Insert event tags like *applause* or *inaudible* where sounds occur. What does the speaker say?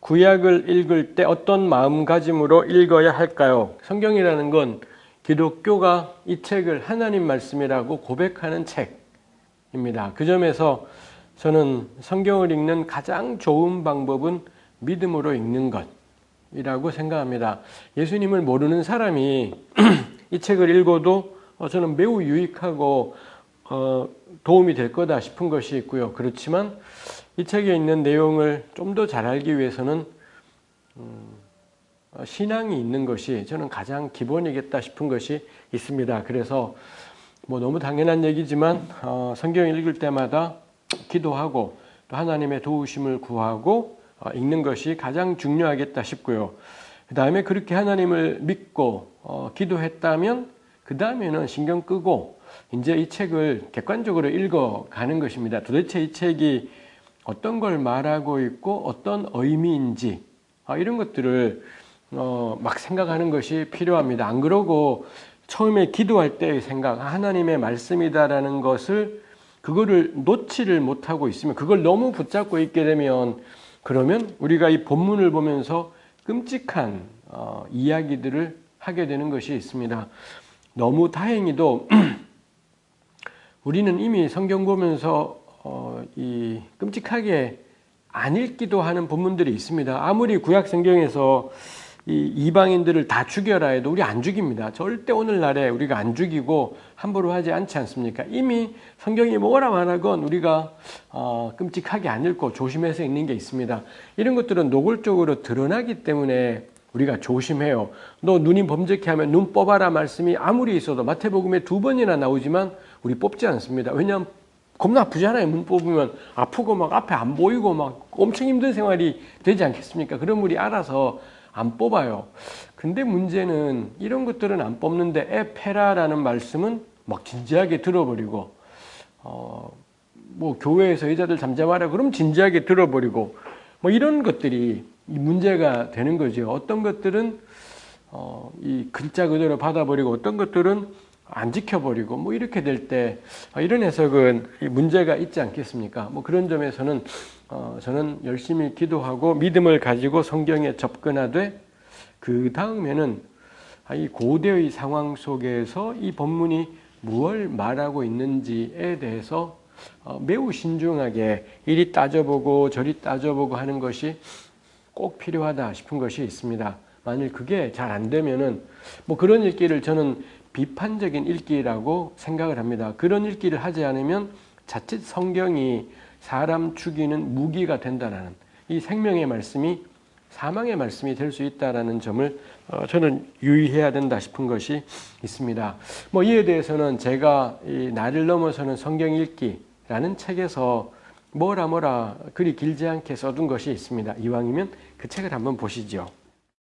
구약을 읽을 때 어떤 마음가짐으로 읽어야 할까요? 성경이라는 건 기독교가 이 책을 하나님 말씀이라고 고백하는 책입니다. 그 점에서 저는 성경을 읽는 가장 좋은 방법은 믿음으로 읽는 것이라고 생각합니다. 예수님을 모르는 사람이 *clears throat* 이 책을 읽어도 저는 매우 유익하고 어, 도움이 될 거다 싶은 것이 있고요. 그렇지만 이 책에 있는 내용을 좀 더 잘 알기 위해서는 음, 신앙이 있는 것이 저는 가장 기본이겠다 싶은 것이 있습니다. 그래서 뭐 너무 당연한 얘기지만 어, 성경 읽을 때마다 기도하고 또 하나님의 도우심을 구하고 어, 읽는 것이 가장 중요하겠다 싶고요. 그 다음에 그렇게 하나님을 믿고 어, 기도했다면 그 다음에는 신경 끄고 이제 이 책을 객관적으로 읽어가는 것입니다. 도대체 이 책이 어떤 걸 말하고 있고 어떤 의미인지 아, 이런 것들을 어, 막 생각하는 것이 필요합니다. 안 그러고 처음에 기도할 때의 생각, 하나님의 말씀이다라는 것을 그거를 놓지를 못하고 있으면 그걸 너무 붙잡고 있게 되면 그러면 우리가 이 본문을 보면서 끔찍한 어, 이야기들을 하게 되는 것이 있습니다. 너무 다행히도 *clears throat* 우리는 이미 성경 보면서 어, 이 끔찍하게 안 읽기도 하는 부분들이 있습니다. 아무리 구약 성경에서 이 이방인들을 다 죽여라 해도 우리 안 죽입니다. 절대 오늘날에 우리가 안 죽이고 함부로 하지 않지 않습니까? 이미 성경이 뭐라 말하건 우리가 어, 끔찍하게 안 읽고 조심해서 읽는 게 있습니다. 이런 것들은 노골적으로 드러나기 때문에 우리가 조심해요. 너 눈이 범죄케 하면 눈 뽑아라 말씀이 아무리 있어도 마태복음에 두 번이나 나오지만 우리 뽑지 않습니다. 왜냐하면 겁나 아프잖아요. 눈 뽑으면 아프고 막 앞에 안 보이고 막 엄청 힘든 생활이 되지 않겠습니까? 그럼 우리 알아서 안 뽑아요. 근데 문제는 이런 것들은 안 뽑는데 에페라라는 말씀은 막 진지하게 들어버리고 어, 뭐 교회에서 여자들 잠잠하라 그럼 진지하게 들어버리고 뭐 이런 것들이 문제가 되는 거죠. 어떤 것들은 어, 이 글자 그대로 받아버리고 어떤 것들은 안 지켜버리고 뭐 이렇게 될때 아, 이런 해석은 문제가 있지 않겠습니까? 뭐 그런 점에서는 어, 저는 열심히 기도하고 믿음을 가지고 성경에 접근하되 그 다음에는 아, 이 고대의 상황 속에서 이 본문이 무엇을 말하고 있는지에 대해서 어, 매우 신중하게 이리 따져보고 저리 따져보고 하는 것이 꼭 필요하다 싶은 것이 있습니다. 만일 그게 잘 안 되면은 뭐 그런 읽기를 저는 비판적인 읽기라고 생각을 합니다. 그런 읽기를 하지 않으면 자칫 성경이 사람 죽이는 무기가 된다는 이 생명의 말씀이 사망의 말씀이 될 수 있다라는 점을 어, 저는 유의해야 된다 싶은 것이 있습니다. 뭐 이에 대해서는 제가 이 나를 넘어서는 성경 읽기라는 책에서 뭐라 뭐라 그리 길지 않게 써둔 것이 있습니다. 이왕이면 그 책을 한번 보시죠.